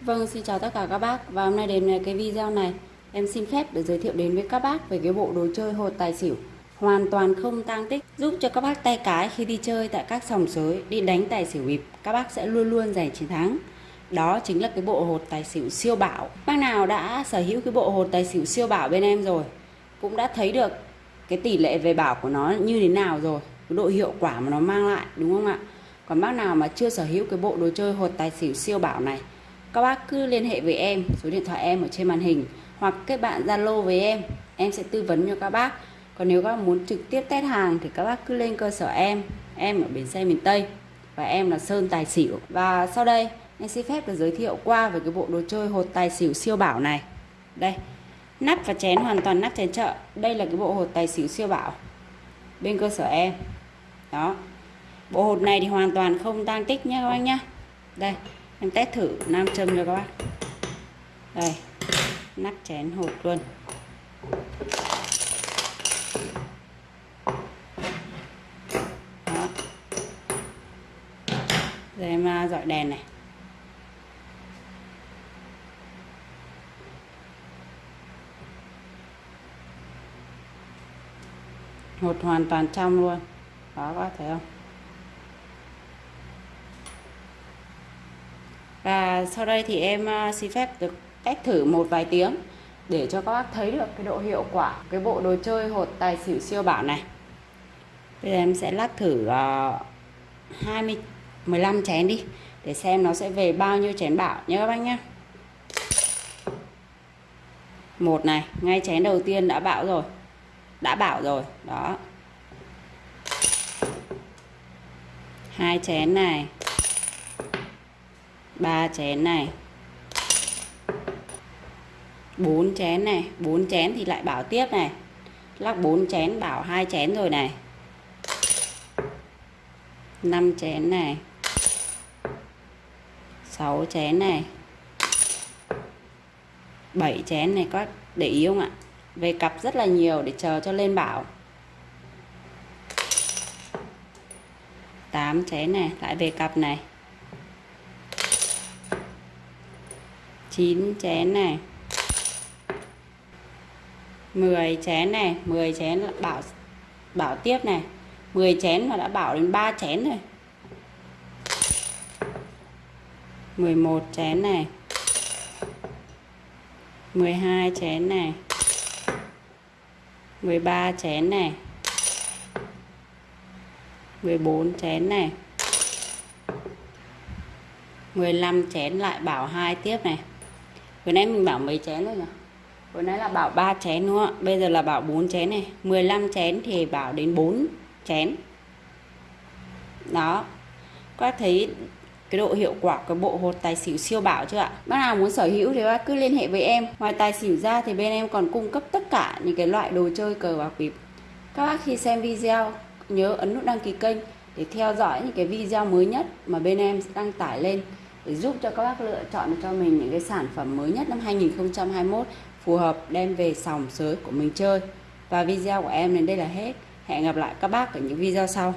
Vâng, xin chào tất cả các bác. Và hôm nay đến cái video này em xin phép được giới thiệu đến với các bác về cái bộ đồ chơi hột tài xỉu. Hoàn toàn không tang tích giúp cho các bác tay cái khi đi chơi tại các sòng sới đi đánh tài xỉu bịp các bác sẽ luôn luôn giành chiến thắng. Đó chính là cái bộ hột tài xỉu siêu bảo bác nào đã sở hữu cái bộ hột tài xỉu siêu bảo bên em rồi cũng đã thấy được cái tỷ lệ về bảo của nó như thế nào rồi cái độ hiệu quả mà nó mang lại đúng không ạ? Còn bác nào mà chưa sở hữu cái bộ đồ chơi hột tài xỉu siêu bảo này các bác cứ liên hệ với em, số điện thoại em ở trên màn hình, hoặc kết bạn zalo với em. Em sẽ tư vấn cho các bác. Còn nếu các bác muốn trực tiếp test hàng thì các bác cứ lên cơ sở em. Em ở bến xe miền tây và em là sơn tài xỉu. Và sau đây, em xin phép được giới thiệu qua về cái bộ đồ chơi hột tài xỉu siêu bảo này. Đây, nắp và chén, hoàn toàn nắp chén chợ. Đây là cái bộ hột tài xỉu siêu bảo. Bên cơ sở em. Đó. Bộ hột này thì hoàn toàn không tăng tích nha các bác nhá. Đây em test thử nam châm cho các bác. Đây, nắp chén hột luôn. Đó. Rồi em à, dọi đèn này. Hột hoàn toàn trong luôn. Đó, các bác thấy không? Và sau đây thì em à, xin phép được test thử một vài tiếng để cho các bác thấy được cái độ hiệu quả cái bộ đồ chơi hột tài xỉu siêu bảo này. Bây giờ em sẽ lắc thử uh, 20 15 chén đi để xem nó sẽ về bao nhiêu chén bảo nhé các bác nhé. Một này ngay chén đầu tiên đã bảo rồi đã bảo rồi đó. Hai chén này ba chén này. Bốn chén này. Bốn chén thì lại bảo tiếp này. Lắc bốn chén, bảo hai chén rồi này. Năm chén này. Sáu chén này. Bảy chén này có để ý không ạ? Về cặp rất là nhiều để chờ cho lên bảo. 8 chén này, lại về cặp này. 9 chén này. 10 chén này 10 chén là bảo bảo tiếp này. 10 chén mà đã bảo đến 3 chén rồi. 11 chén này. 12 chén này. 13 chén này. 14 chén này. 15 chén lại bảo hai tiếp này vừa nãy mình bảo mấy chén rồi nhỉ? Vừa nãy là bảo 3 chén đúng không ạ? Bây giờ là bảo 4 chén này. 15 chén thì bảo đến 4 chén. Đó. Các thấy cái độ hiệu quả của bộ hột tài xỉu siêu bảo chưa ạ? Bác nào muốn sở hữu thì bác cứ liên hệ với em. Ngoài tài xỉu ra thì bên em còn cung cấp tất cả những cái loại đồ chơi cờ bạc bịp. Các bác khi xem video, nhớ ấn nút đăng ký kênh để theo dõi những cái video mới nhất mà bên em đăng tải lên để giúp cho các bác lựa chọn cho mình những cái sản phẩm mới nhất năm 2021 phù hợp đem về sòng sới của mình chơi. Và video của em đến đây là hết. Hẹn gặp lại các bác ở những video sau.